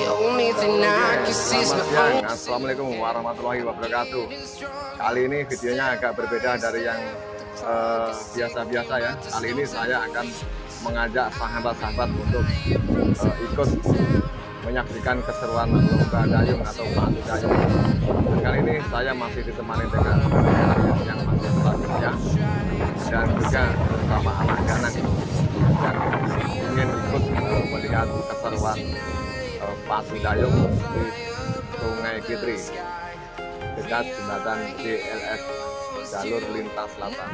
Selamat siang, Assalamualaikum warahmatullahi wabarakatuh. Kali ini videonya agak berbeda dari yang eh, biasa-biasa uh, ya. Kali ini saya akan mengajak sahabat-sahabat untuk uh, ikut menyaksikan keseruan lomba dayung atau padu dayung. Dan kali ini saya masih ditemani dengan yang masih selanjutnya Dan juga bersama anak ganang yang ingin ikut melihat keseruan uh, padu dayung di Sungai Kitri dekat jembatan JLS jalur lintas selatan.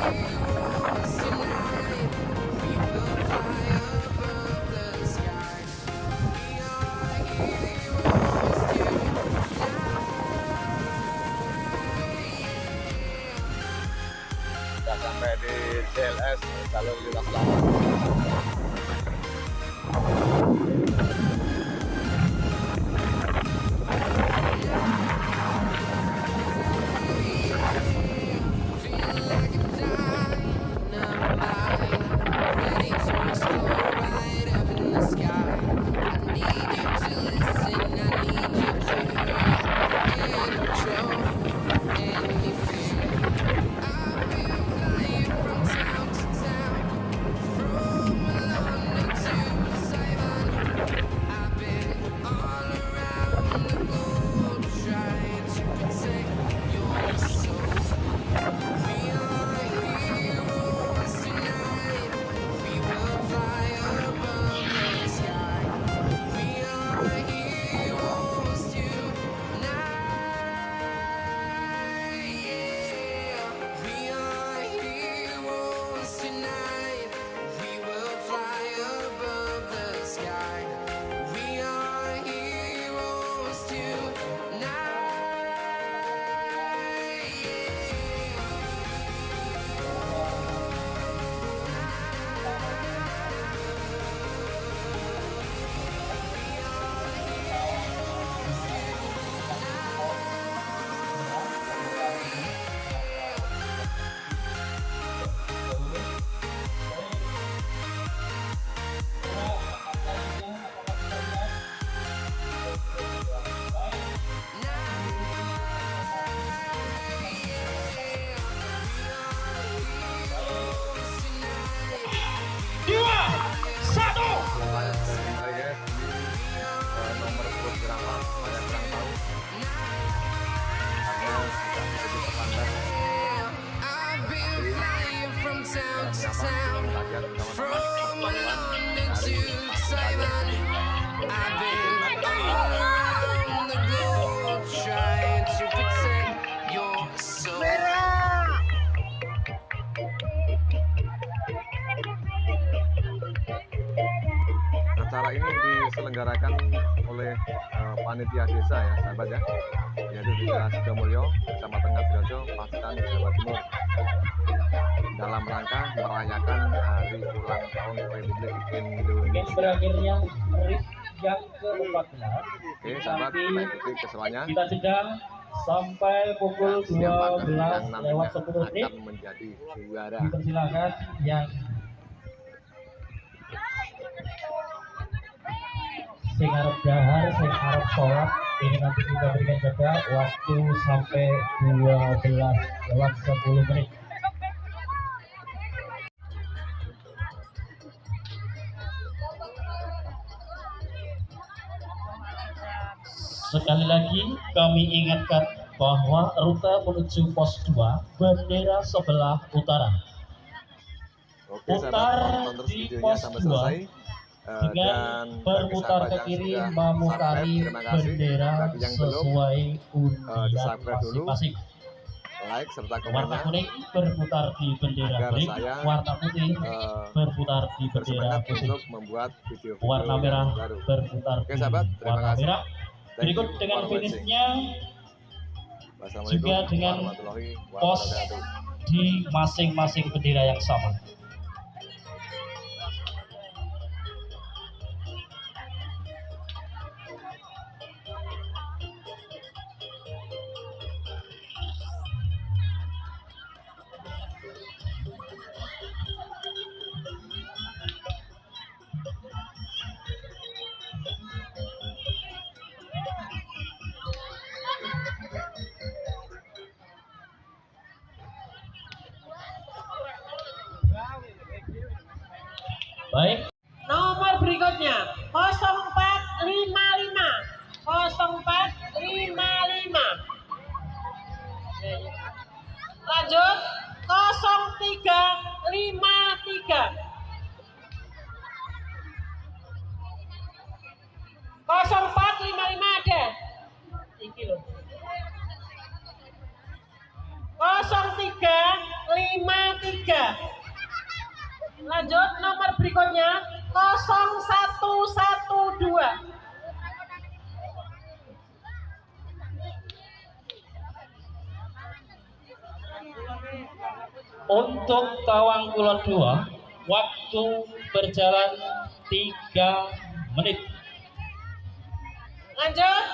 Kita Ini diselenggarakan oleh eh, panitia desa ya, sahabat ya, yaitu Desa Sidomulyo, Kecamatan Ngabiojo, Pacitan, Jawa Timur. Dalam rangka merayakan hari ulang tahun Republik Indonesia. berakhirnya yang ke-14. Oke, sahabat, kita ikuti keseruannya. Kita sedang sampai pukul siapakah 12 yang nantinya lewat 10 menit. akan menjadi juara? Dipersilakan yang sing arep dahar sing arep sholat ini nanti kita berikan jeda waktu sampai 12 lewat 10 menit. Sekali lagi kami ingatkan bahwa rute menuju pos 2 bendera sebelah utara. Oke, putar di pos 2 Uh, dan berputar ke kiri memutari bendera yang sesuai undian masing-masing. Like serta komennya. Warna kuning berputar di bendera kuning, warna putih berputar di bendera putih. Membuat video, -video warna merah berputar Oke, sahabat, di warna kasih. merah. Berikut dengan finishnya juga dengan pos di masing-masing bendera yang sama. Baik, Nomor berikutnya 0455 0455 Lanjut 0353 0455 ada? Iki loh 0353 Lanjut nomor berikutnya 0112 untuk Tawang Kulon 2, waktu berjalan 3 menit. Lanjut.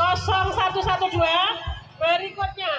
0112 berikutnya